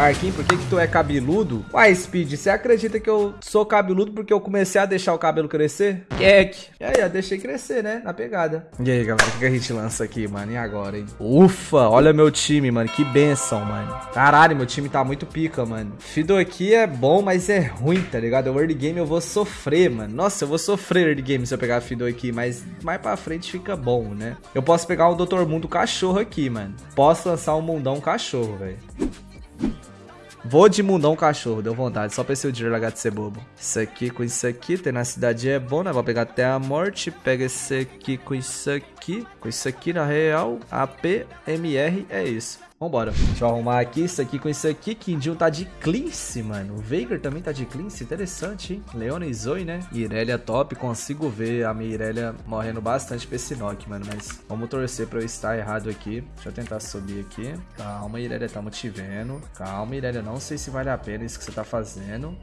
Marquinhos, por que que tu é cabeludo? Uai, Speed, você acredita que eu sou cabeludo porque eu comecei a deixar o cabelo crescer? Kek. E aí, eu deixei crescer, né? Na pegada. E aí, galera, o que a gente lança aqui, mano? E agora, hein? Ufa, olha meu time, mano. Que benção, mano. Caralho, meu time tá muito pica, mano. Fido aqui é bom, mas é ruim, tá ligado? O early game eu vou sofrer, mano. Nossa, eu vou sofrer early game se eu pegar Fido aqui, mas mais pra frente fica bom, né? Eu posso pegar o Dr. Mundo cachorro aqui, mano. Posso lançar um mundão cachorro, velho. Vou de mundão cachorro, deu vontade, só pra esse largar de ser bobo. Isso aqui com isso aqui, ter na cidade é bom, né? Vou pegar até a morte, pega esse aqui com isso aqui, com isso aqui na real, AP, MR, é isso. Vambora. Deixa eu arrumar aqui isso aqui com isso aqui. Kindle tá de cleanse, mano. O Veigar também tá de cleanse. Interessante, hein? Leona e Zoe, né? Irelia top. Consigo ver a minha Irelia morrendo bastante pra esse knock, mano. Mas vamos torcer pra eu estar errado aqui. Deixa eu tentar subir aqui. Calma, Irelia. Tamo te vendo. Calma, Irelia. Não sei se vale a pena isso que você tá fazendo.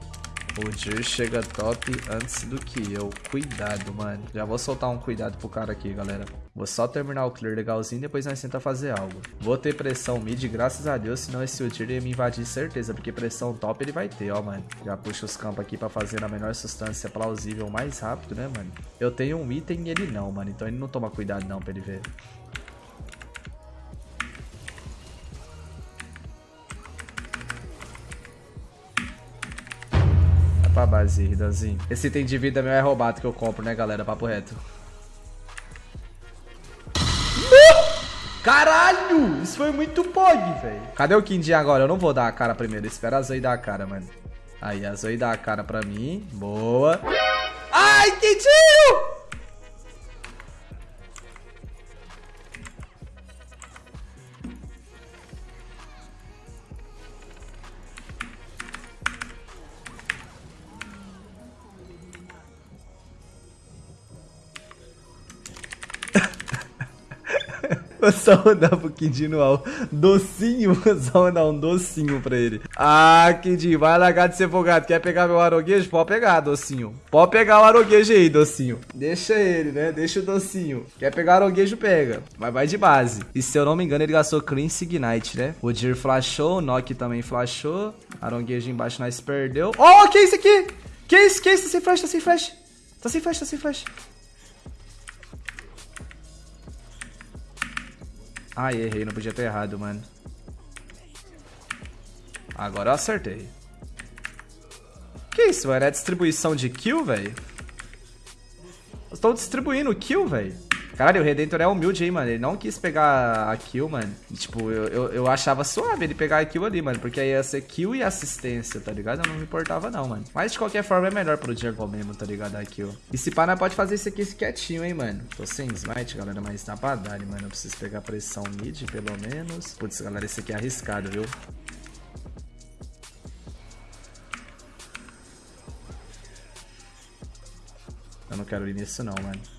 O Dir chega top antes do que eu. Cuidado, mano. Já vou soltar um cuidado pro cara aqui, galera. Vou só terminar o clear legalzinho, depois nós tenta fazer algo. Vou ter pressão mid, graças a Deus, senão esse Udir ia me invadir certeza, porque pressão top ele vai ter, ó, mano. Já puxa os campos aqui pra fazer na menor substância plausível mais rápido, né, mano? Eu tenho um item e ele não, mano, então ele não toma cuidado não pra ele ver. Pra base, Ridazinho. Esse item de vida meu é roubado que eu compro, né, galera? Papo reto. Caralho! Isso foi muito pog, velho. Cadê o Kindin agora? Eu não vou dar a cara primeiro. Espera a Zoe dar a cara, mano. Aí, a Zoe dá a cara pra mim. Boa. Ai, Kindinho! Vou só rodar pro no al. Docinho, vou só mandar um docinho pra ele. Ah, Kid, vai largar de ser folgado. Quer pegar meu aroguejo? Pode pegar, docinho. Pode pegar o aroguejo aí, docinho. Deixa ele, né? Deixa o docinho. Quer pegar o aroguejo, pega. Mas vai de base. E se eu não me engano, ele gastou Cleanse Ignite, né? O Dir flashou, o Nock também flashou. Aronguejo embaixo nós perdeu. Oh, que isso aqui? Que isso? Que isso? Tá sem flash, tá sem flash. Tá sem flash, tá sem flash. Ai, errei, não podia ter errado, mano. Agora eu acertei. Que isso, mano? É distribuição de kill, velho? Estão distribuindo kill, velho. Caralho, o Redentor é humilde aí, mano. Ele não quis pegar a kill, mano. tipo, eu, eu, eu, achava suave ele pegar a kill ali, mano. Porque aí ia ser kill e assistência, tá ligado? Eu não me importava, não, mano. Mas de qualquer forma é melhor pro jungle mesmo, tá ligado? A kill. E se nós pode fazer isso aqui quietinho, hein, mano. Tô sem smite, galera, mas tá pra dar, mano. Eu preciso pegar pressão mid, pelo menos. Putz, galera, esse aqui é arriscado, viu? Eu não quero ir nisso não, mano.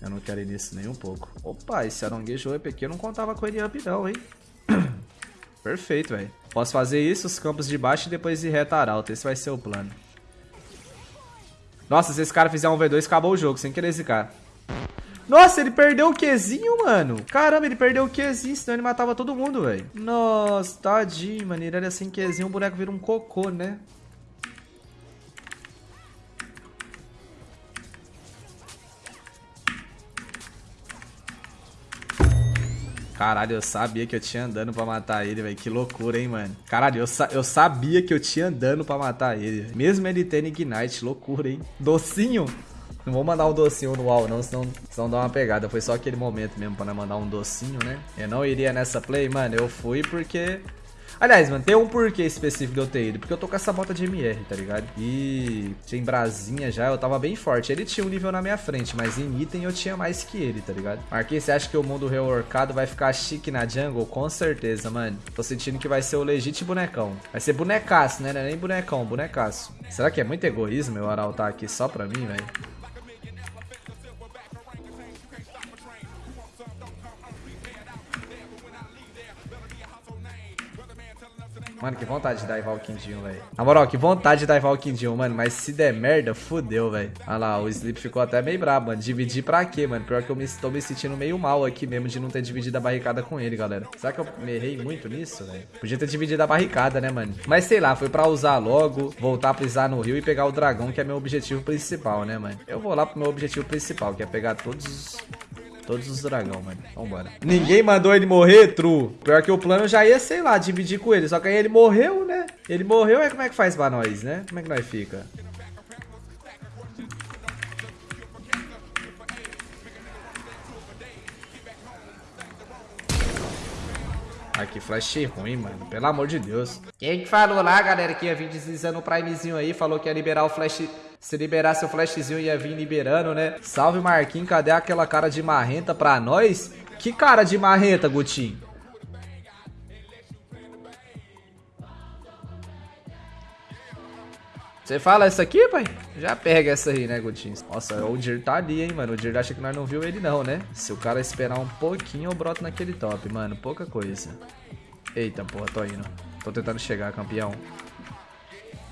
Eu não quero ir nisso nem um pouco. Opa, esse aronguejo up aqui eu não contava com ele up não, hein? Perfeito, velho. Posso fazer isso, os campos de baixo e depois ir reta arauto. Esse vai ser o plano. Nossa, se esse cara fizer um V2, acabou o jogo, sem querer zicar. Nossa, ele perdeu o Qzinho, mano. Caramba, ele perdeu o Qzinho, senão ele matava todo mundo, velho. Nossa, tadinho, mano. Ele era sem Qzinho, o boneco vira um cocô, né? Caralho, eu sabia que eu tinha andando pra matar ele, velho. Que loucura, hein, mano. Caralho, eu, sa eu sabia que eu tinha andando pra matar ele. Mesmo ele tendo Ignite, loucura, hein. Docinho. Não vou mandar um docinho no wall, não, senão, senão dá uma pegada. Foi só aquele momento mesmo pra mandar um docinho, né? Eu não iria nessa play, mano. Eu fui porque Aliás, mano, tem um porquê específico de eu ter ido. Porque eu tô com essa bota de MR, tá ligado? E tinha em brasinha já, eu tava bem forte. Ele tinha um nível na minha frente, mas em item eu tinha mais que ele, tá ligado? Marquinhos, você acha que o mundo reworkado vai ficar chique na jungle? Com certeza, mano. Tô sentindo que vai ser o legítimo bonecão. Vai ser bonecaço, né? Não é nem bonecão, bonecaço. Será que é muito egoísmo meu Aral tá aqui só pra mim, velho? Mano, que vontade de daivar o Quindinho, velho. Na moral, que vontade de daivar o Quindinho, mano. Mas se der merda, fudeu, velho. Olha lá, o Sleep ficou até meio brabo, mano. Dividir pra quê, mano? Pior que eu me, tô me sentindo meio mal aqui mesmo de não ter dividido a barricada com ele, galera. Será que eu me errei muito nisso, velho? Podia ter dividido a barricada, né, mano? Mas sei lá, foi pra usar logo, voltar a pisar no rio e pegar o dragão, que é meu objetivo principal, né, mano? Eu vou lá pro meu objetivo principal, que é pegar todos os Todos os dragão, mano. Vambora. Ninguém mandou ele morrer, true. Pior que o plano já ia, sei lá, dividir com ele. Só que aí ele morreu, né? Ele morreu, aí como é que faz pra nós, né? Como é que nós fica? Ai, que flash ruim, mano. Pelo amor de Deus. Quem que falou lá, galera, que ia vir deslizando o primezinho aí, falou que ia liberar o flash se liberasse o flashzinho ia vir liberando, né? Salve Marquinhos, cadê aquela cara de marrenta pra nós? Que cara de marrenta, Gutinho? Você fala essa aqui, pai? Já pega essa aí, né, Gutinho? Nossa, o Dir tá ali, hein, mano. O Dir acha que nós não viu ele não, né? Se o cara esperar um pouquinho, eu broto naquele top, mano. Pouca coisa. Eita, porra, tô indo. Tô tentando chegar, campeão.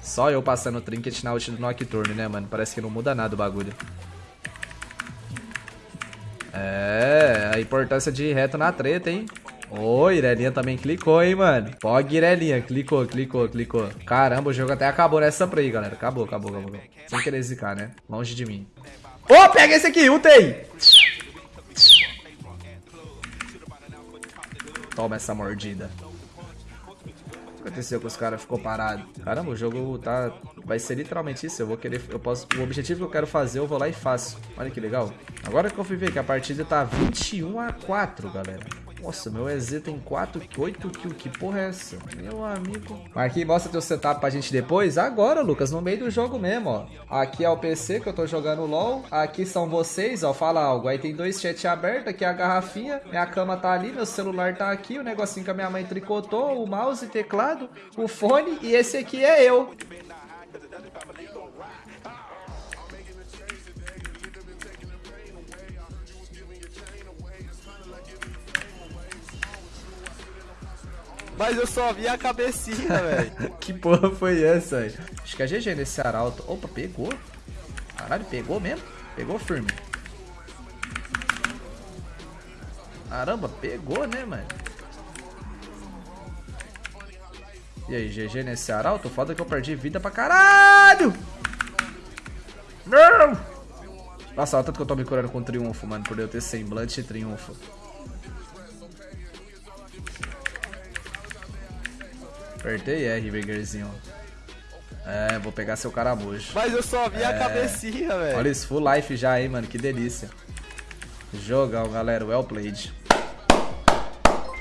Só eu passando o trinket na ult do Nocturne, né, mano? Parece que não muda nada o bagulho. É, a importância de reto na treta, hein? Ô, oh, Irelinha também clicou, hein, mano. Pog Irelinha, clicou, clicou, clicou. Caramba, o jogo até acabou nessa play, galera. Acabou, acabou, acabou. Sem querer zicar, né? Longe de mim. Ô, oh, pega esse aqui, UTI! Toma essa mordida aconteceu com os caras ficou parado? Caramba, o jogo tá. Vai ser literalmente isso. Eu vou querer. Eu posso. O objetivo que eu quero fazer, eu vou lá e faço. Olha que legal. Agora que eu fui ver que a partida tá 21 a 4, galera. Nossa, meu EZ tem 4, 8 kills. Que porra é essa? Meu amigo. Marquinhos, mostra teu setup pra gente depois. Agora, Lucas, no meio do jogo mesmo, ó. Aqui é o PC que eu tô jogando LOL. Aqui são vocês, ó. Fala algo. Aí tem dois chats abertos. Aqui é a garrafinha. Minha cama tá ali. Meu celular tá aqui. O negocinho que a minha mãe tricotou. O mouse, teclado, o fone. E esse aqui é eu. Mas eu só vi a cabecinha, velho. que porra foi essa, velho? Acho que é GG nesse arauto. Opa, pegou. Caralho, pegou mesmo? Pegou firme. Caramba, pegou, né, mano? E aí, GG nesse arauto? Foda que eu perdi vida pra caralho! Não! Nossa, olha tanto que eu tô me curando com triunfo, mano, por eu ter semblante e triunfo. Apertei R, Vegerzinho. É, vou pegar seu caramujo. Mas eu só vi é... a cabecinha, velho. Olha isso, full life já aí, mano. Que delícia. Jogão, galera. Well played.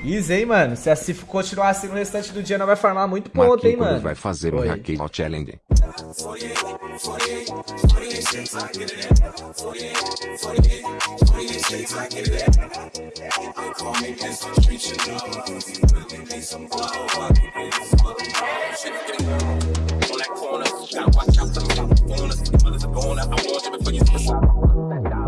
Easy, hein, mano? Se assim continuar assim no restante do dia, não vai farmar muito ponto, hein, mano? vai fazer Oi. um Challenge. Got watch out for the corners. Mothers are going. I want you before you slip.